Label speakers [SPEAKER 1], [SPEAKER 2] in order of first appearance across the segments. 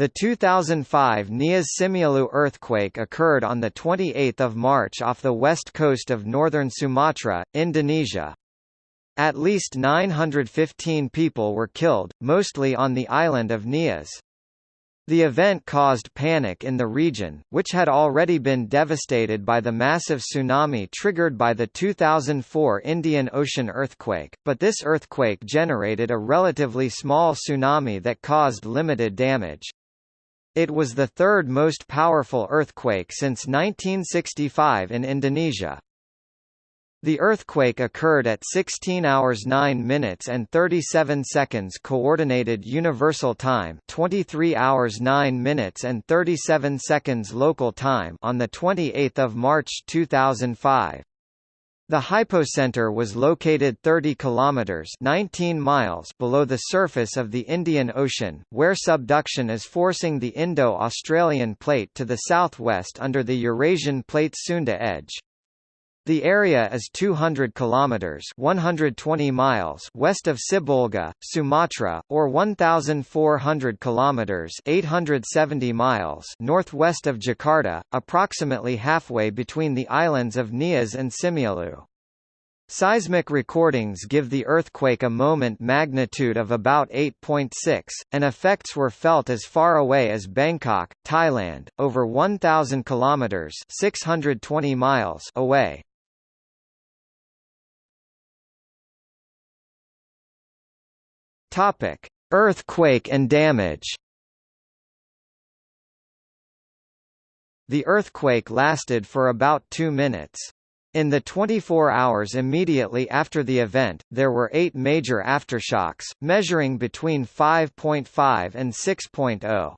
[SPEAKER 1] The 2005 Nias Simeulue earthquake occurred on 28 March off the west coast of northern Sumatra, Indonesia. At least 915 people were killed, mostly on the island of Nias. The event caused panic in the region, which had already been devastated by the massive tsunami triggered by the 2004 Indian Ocean earthquake, but this earthquake generated a relatively small tsunami that caused limited damage. It was the third most powerful earthquake since 1965 in Indonesia. The earthquake occurred at 16 hours 9 minutes and 37 seconds Coordinated Universal Time 23 hours 9 minutes and 37 seconds local time on 28 March 2005. The hypocenter was located 30 kilometers 19 miles below the surface of the Indian Ocean, where subduction is forcing the Indo-Australian plate to the southwest under the Eurasian plate Sunda edge. The area is 200 kilometers (120 miles) west of Sibolga, Sumatra, or 1400 kilometers (870 miles) northwest of Jakarta, approximately halfway between the islands of Nias and Simeulue. Seismic recordings give the earthquake a moment magnitude of about 8.6, and effects were felt as far away as Bangkok, Thailand, over 1,000 kilometers (620 miles) away. Topic: Earthquake and damage. The earthquake lasted for about 2 minutes. In the 24 hours immediately after the event, there were eight major aftershocks, measuring between 5.5 and 6.0.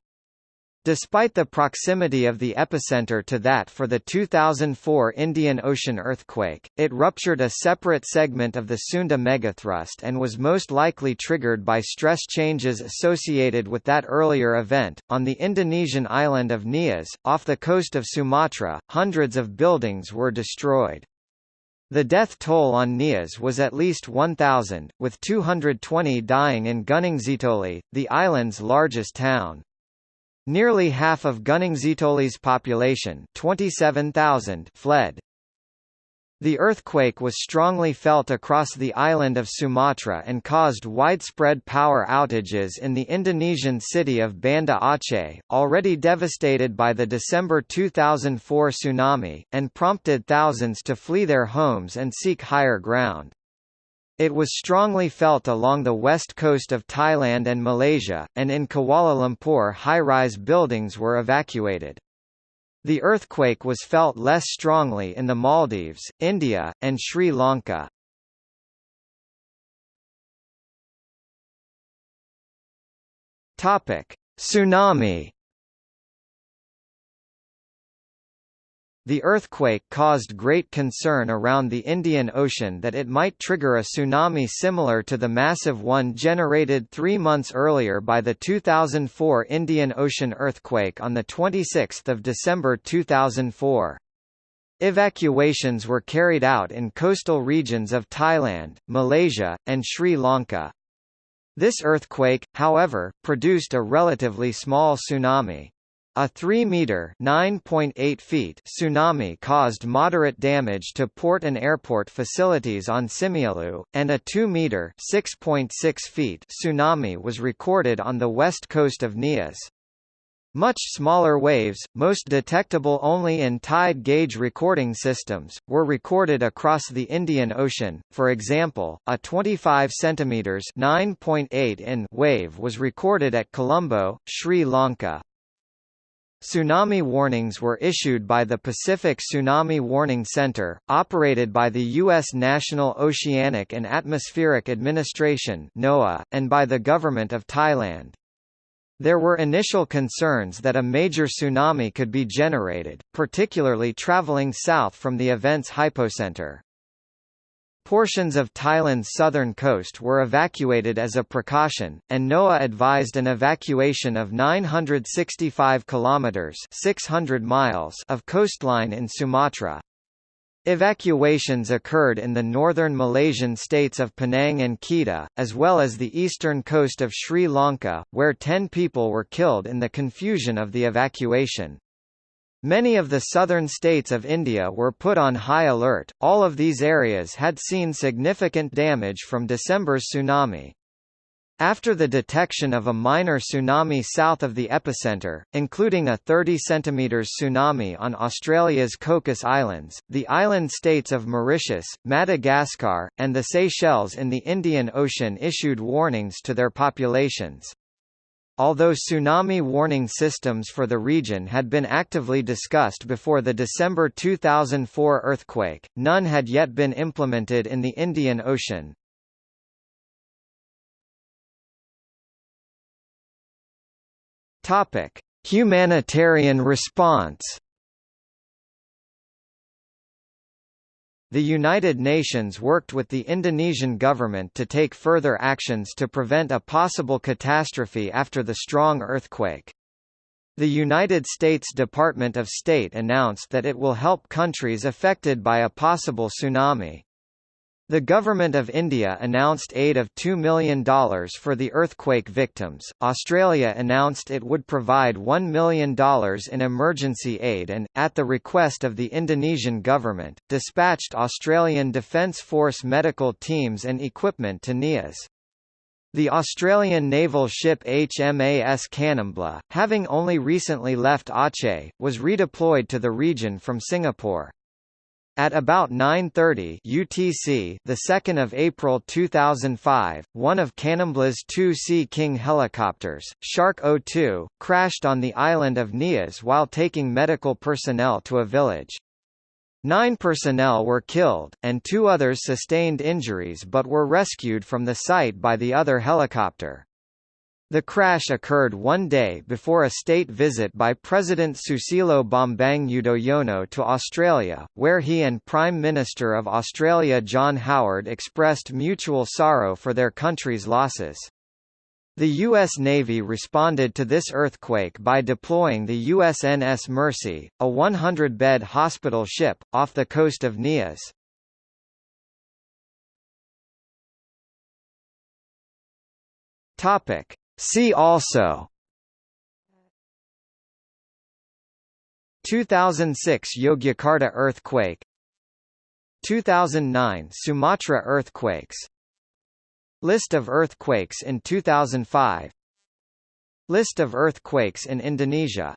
[SPEAKER 1] Despite the proximity of the epicenter to that for the 2004 Indian Ocean earthquake, it ruptured a separate segment of the Sunda megathrust and was most likely triggered by stress changes associated with that earlier event. On the Indonesian island of Nias, off the coast of Sumatra, hundreds of buildings were destroyed. The death toll on Nias was at least 1,000, with 220 dying in Gunung Sitoli, the island's largest town. Nearly half of Gunung Sitoli's population 27,000 fled. The earthquake was strongly felt across the island of Sumatra and caused widespread power outages in the Indonesian city of Banda Aceh, already devastated by the December 2004 tsunami, and prompted thousands to flee their homes and seek higher ground. It was strongly felt along the west coast of Thailand and Malaysia, and in Kuala Lumpur high-rise buildings were evacuated. The earthquake was felt less strongly in the Maldives, India, and Sri Lanka. Topic: Tsunami The earthquake caused great concern around the Indian Ocean that it might trigger a tsunami similar to the massive one generated three months earlier by the 2004 Indian Ocean earthquake on 26 December 2004. Evacuations were carried out in coastal regions of Thailand, Malaysia, and Sri Lanka. This earthquake, however, produced a relatively small tsunami. A 3-meter (9.8 feet) tsunami caused moderate damage to port and airport facilities on Simeulue, and a 2-meter (6.6 feet) tsunami was recorded on the west coast of Nias. Much smaller waves, most detectable only in tide gauge recording systems, were recorded across the Indian Ocean. For example, a 25 cm (9.8 in) wave was recorded at Colombo, Sri Lanka. Tsunami warnings were issued by the Pacific Tsunami Warning Center, operated by the U.S. National Oceanic and Atmospheric Administration (NOAA), and by the Government of Thailand. There were initial concerns that a major tsunami could be generated, particularly traveling south from the event's hypocenter. Portions of Thailand's southern coast were evacuated as a precaution, and NOAA advised an evacuation of 965 kilometers (600 miles) of coastline in Sumatra. Evacuations occurred in the northern Malaysian states of Penang and Kedah, as well as the eastern coast of Sri Lanka, where ten people were killed in the confusion of the evacuation. Many of the southern states of India were put on high alert. All of these areas had seen significant damage from December's tsunami. After the detection of a minor tsunami south of the epicenter, including a 30 cm tsunami on Australia's Cocos Islands, the island states of Mauritius, Madagascar, and the Seychelles in the Indian Ocean issued warnings to their populations. Although tsunami warning systems for the region had been actively discussed before the December 2004 earthquake, none had yet been implemented in the Indian Ocean. Humanitarian response The United Nations worked with the Indonesian government to take further actions to prevent a possible catastrophe after the strong earthquake. The United States Department of State announced that it will help countries affected by a possible tsunami. The Government of India announced aid of $2 million for the earthquake victims, Australia announced it would provide $1 million in emergency aid and, at the request of the Indonesian government, dispatched Australian Defence Force medical teams and equipment to Nias. The Australian naval ship HMAS Kanimbla, having only recently left Aceh, was redeployed to the region from Singapore. At about 9:30 UTC, the 2nd of April 2005, one of Kanimbla's two Sea King helicopters, Shark 02, crashed on the island of Nias while taking medical personnel to a village. Nine personnel were killed, and two others sustained injuries but were rescued from the site by the other helicopter. The crash occurred one day before a state visit by President Susilo Bambang Yudhoyono to Australia, where he and Prime Minister of Australia John Howard expressed mutual sorrow for their country's losses. The U.S. Navy responded to this earthquake by deploying the USNS Mercy, a 100-bed hospital ship, off the coast of Nias. Topic. See also. 2006 Yogyakarta earthquake. 2009 Sumatra earthquakes. List of earthquakes in 2005 List of earthquakes in Indonesia